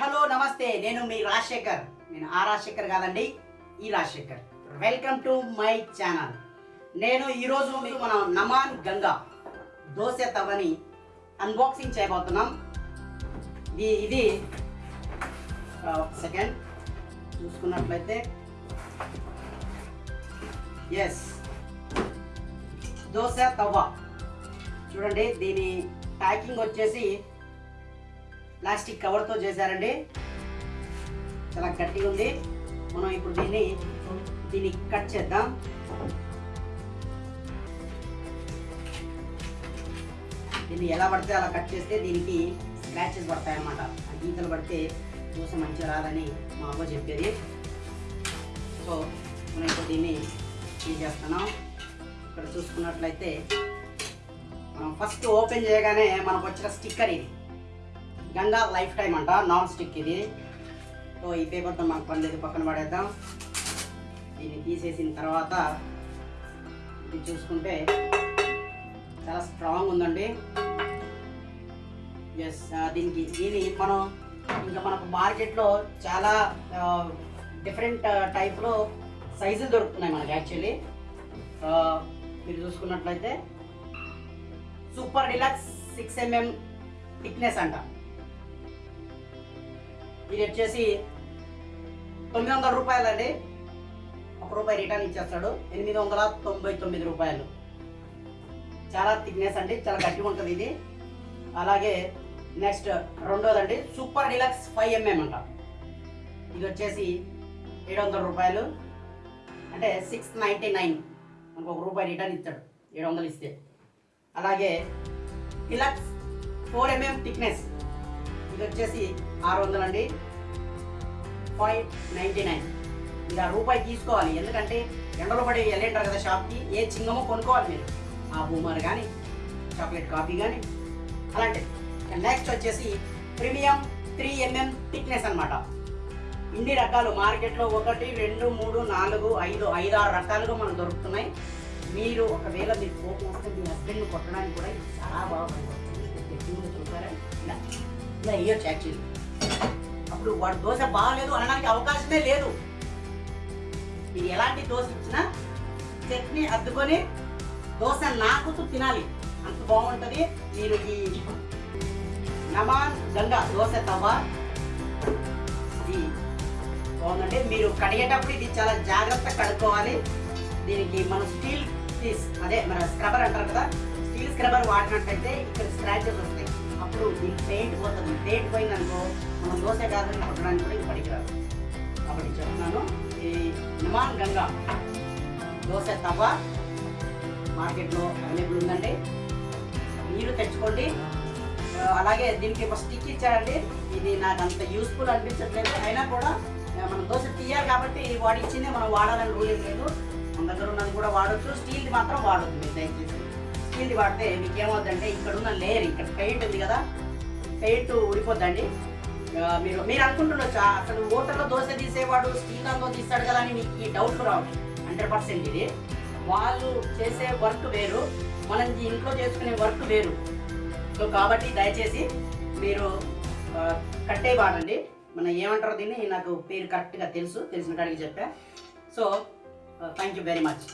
Hello నమస్తే. నేను మీ రాజశేఖర్. నేను ఆ రాజశేఖర్ కాదండి ఈ Rajasekhar. Welcome to my channel నేను ఈరోజు మీకు మన నమాన్ గంగా దోశ తవని అన్బాక్సింగ్ చేయబోతున్నాం. ఇది ఇది సెకండ్ చూసుకున్నట్లయితే. ఎస్ దోశ తవ్వ. చూడండి దీని ప్యాకింగ్ వచ్చేసి ప్లాస్టిక్ కవర్తో చేశారండి. చాలా గట్టిగా ఉంది. మనం ఇప్పుడు దీన్ని దీన్ని కట్ చేద్దాం. దీన్ని ఎలా పడితే అలా కట్ చేస్తే దీనికి స్క్రాచెస్ పడతాయన్నమాట. ఆ గీతలు పడితే దోశ మంచిగా రాదని మా అమ్మ చెప్పేది. సో మనం ఇప్పుడు దీన్ని చేస్తున్నాం. ఇక్కడ చూసుకున్నట్లయితే మనం ఫస్ట్ ఓపెన్ చేయగానే మనకు వచ్చిన స్టిక్కర్ ఇది. గంగా లైఫ్ టైం అంట నాన్ స్టిక్ ఇది. సో ఈ పేపర్తో మనకు పని లేదు పక్కన పడేద్దాం. దీన్ని తీసేసిన తర్వాత ఇది చూసుకుంటే చాలా స్ట్రాంగ్ ఉందండి. ఎస్ దీనికి దీన్ని మనం ఇంకా మనకు మార్కెట్లో చాలా డిఫరెంట్ టైప్లో సైజులు దొరుకుతున్నాయి మనకి యాక్చువల్లీ మీరు చూసుకున్నట్లయితే super deluxe six MM thickness అంట. ఇది వచ్చేసి తొమ్మిది వందల రూపాయలండి. ఒక రూపాయి రిటర్న్ ఇచ్చేస్తాడు. ఎనిమిది వందల తొంభై తొమ్మిది రూపాయలు. చాలా థిక్నెస్ అండి చాలా గట్టిగా ఉంటుంది ఇది. అలాగే నెక్స్ట్ రెండోదండి సూపర్ డిలక్స్ ఫైవ్ ఎంఎం అంట. ఇది వచ్చేసి ఏడు వందల రూపాయలు. అంటే సిక్స్ నైంటీ నైన్ మనకు ఒక రూపాయి రిటర్న్ ఇస్తాడు ఏడు వందలు ఇస్తే. అలాగే డిలక్స్ ఫోర్ ఎంఎం థిక్నెస్ ఇది వచ్చేసి ఆరు వందలు అండి ఫైవ్ నైంటీ నైన్ మీరు ఆ రూపాయి తీసుకోవాలి. ఎందుకంటే ఎండలో పడి వెళ్ళేంటారు కదా షాప్కి ఏ చిన్నమో కొనుక్కోవాలి మీరు. ఆ బూమర్ కానీ చాక్లెట్ కాఫీ కానీ అలాంటివి నెక్స్ట్ వచ్చేసి ప్రీమియం త్రీ ఎంఎం థిక్నెస్ అనమాట ఇన్ని రకాలు మార్కెట్లో ఒకటి రెండు మూడు నాలుగు ఐదు ఐదు ఆరు రకాలుగా మనకు దొరుకుతున్నాయి. మీరు ఒకవేళ మీరు కోపం వస్తే మీ హస్బెండ్ని కొట్టడానికి కూడా చాలా బాగుంటుంది. చూసారా ఇలా. ఇయర్ యాక్చువల్లీ అప్పుడు వాడు దోశ బాగలేదు అనడానికి అవకాశమే లేదు. మీరు ఎలాంటి దోశ ఇచ్చినా చట్నీ అద్దుకొని దోశ నాకుతూ తినాలి. అంత బాగుంటుంది. మీరు ఈ నమాన్ గంగా దోశ తవ్వ. ఇది బాగుందండి. మీరు కడిగేటప్పుడు ఇది చాలా జాగ్రత్త కడుక్కోవాలి. దీనికి మనం స్టీల్ పీస్ అదే మన స్క్రబర్ అంటారు కదా స్టీల్ స్క్రబర్ వాడినట్టయితే ఇక్కడ స్క్రాచెస్ వస్తాయి. అప్పుడు దీనికి పెయింట్ పోతుంది పెయింట్ పోయిందనుకో మనం దోశ కాదని కొట్టడానికి కూడా ఇది పనికిరాదు కాబట్టి చెప్తున్నాను ఈ నిమాన్ గంగా దోశ తవ్వ మార్కెట్లో అవైలబుల్ ఉందండి. మీరు తెచ్చుకోండి. అలాగే దీనికి ఒక స్టిక్ ఇచ్చారండి. ఇది నాకు అంత యూస్ఫుల్ అనిపించట్లేదు. అయినా కూడా మనం దోశ తీయాలి కాబట్టి ఇది ఇచ్చిందే మనం వాడాలని రూల్ ఏం లేదు. మన దగ్గర ఉన్నది కూడా వాడచ్చు స్టీల్ మాత్రం వాడొద్దు దయచేసి. స్టీల్ది వాడితే మీకు ఏమవుతుందంటే ఇక్కడ ఉన్న లేయర్ ఇక్కడ పెయింట్ ఉంది కదా పెయింట్ ఊడిపోద్దండి. మీరు మీరు అనుకుంటుండొచ్చు అసలు హోటల్లో దోశ తీసేవాడు స్టీల్ దాంతో తీస్తాడు కదా అని మీకు ఈ డౌట్ రావచ్చు హండ్రెడ్ పర్సెంట్ ఇది. వాళ్ళు చేసే వర్క్ వేరు మనం ఇంట్లో చేసుకునే వర్క్ వేరు. సో కాబట్టి దయచేసి మీరు కట్టే వాడండి మన ఏమంటారు దీన్ని నాకు పేరు కరెక్ట్గా తెలుసు తెలిసిన కాడికి చెప్పా. So thank you very much